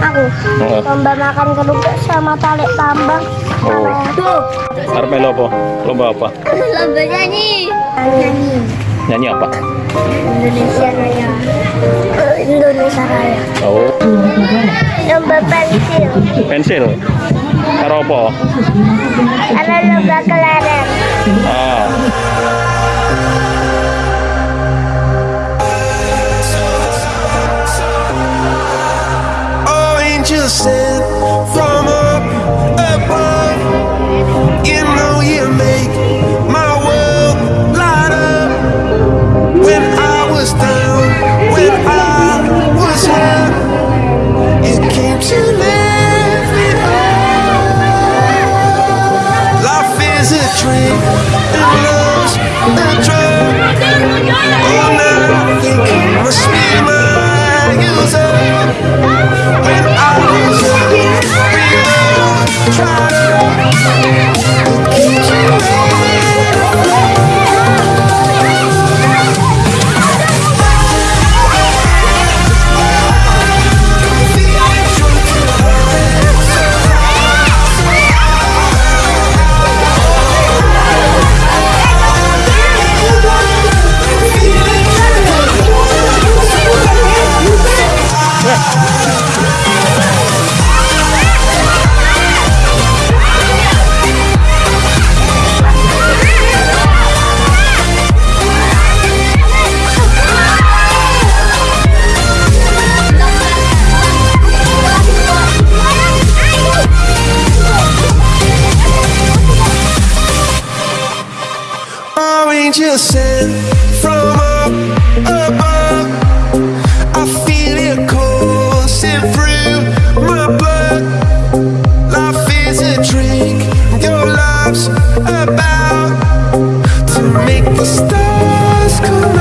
Aku lomba makan kedua sama tali tambang. Oh. Tuh. Arep melu apa? Lomba apa? Lomba nyanyi. Nyanyi. Nyanyi apa? Indonesia Raya. Indonesia Raya. Oh, Lomba pensil. pensil. Karo apa? Ada lomba kelereng. said Angels sent from up above. I feel it coursing through my blood. Life is a drink, your love's about to make the stars come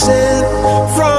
from